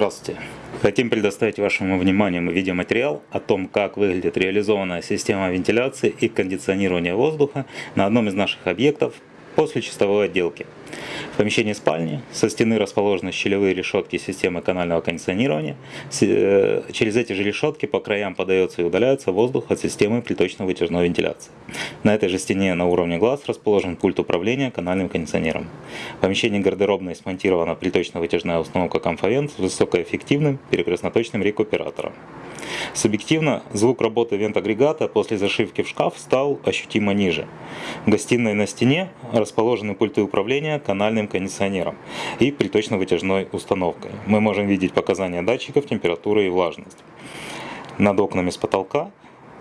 Здравствуйте! Хотим предоставить вашему вниманию видеоматериал о том, как выглядит реализованная система вентиляции и кондиционирования воздуха на одном из наших объектов после чистовой отделки. В помещении спальни со стены расположены щелевые решетки системы канального кондиционирования. Э, через эти же решетки по краям подается и удаляется воздух от системы приточно-вытяжной вентиляции. На этой же стене на уровне глаз расположен пульт управления канальным кондиционером. В помещении гардеробной смонтирована приточно-вытяжная установка Комфовент с высокоэффективным перекрестноточным рекуператором. Субъективно, звук работы вент-агрегата после зашивки в шкаф стал ощутимо ниже. В гостиной на стене расположены пульты управления канальным кондиционером и приточно-вытяжной установкой. Мы можем видеть показания датчиков температуры и влажность. Над окнами с потолка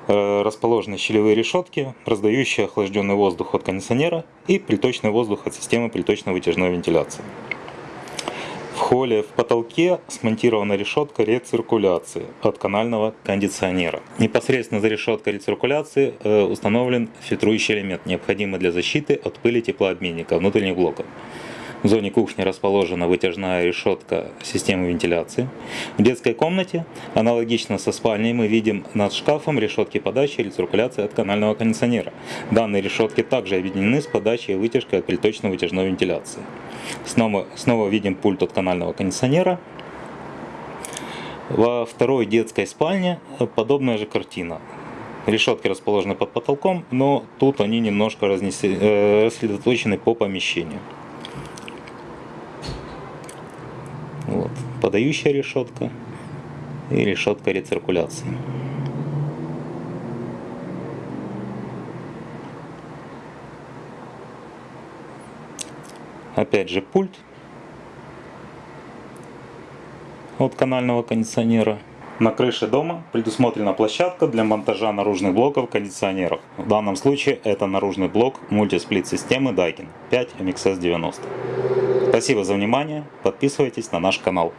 э, расположены щелевые решетки, раздающие охлажденный воздух от кондиционера и приточный воздух от системы приточно-вытяжной вентиляции холле в потолке смонтирована решетка рециркуляции от канального кондиционера. Непосредственно за решеткой рециркуляции э, установлен фильтрующий элемент, необходимый для защиты от пыли теплообменника внутренних блоков. В зоне кухни расположена вытяжная решетка системы вентиляции. В детской комнате, аналогично со спальней, мы видим над шкафом решетки подачи и рециркуляции от канального кондиционера. Данные решетки также объединены с подачей и вытяжкой от приточно-вытяжной вентиляции. Снова, снова видим пульт от канального кондиционера. Во второй детской спальне подобная же картина. Решетки расположены под потолком, но тут они немножко разнесли, э, рассредоточены по помещению. Вот. Подающая решетка и решетка рециркуляции. Опять же пульт от канального кондиционера. На крыше дома предусмотрена площадка для монтажа наружных блоков кондиционеров. В данном случае это наружный блок мультисплит системы Daikin 5 MXS90. Спасибо за внимание, подписывайтесь на наш канал.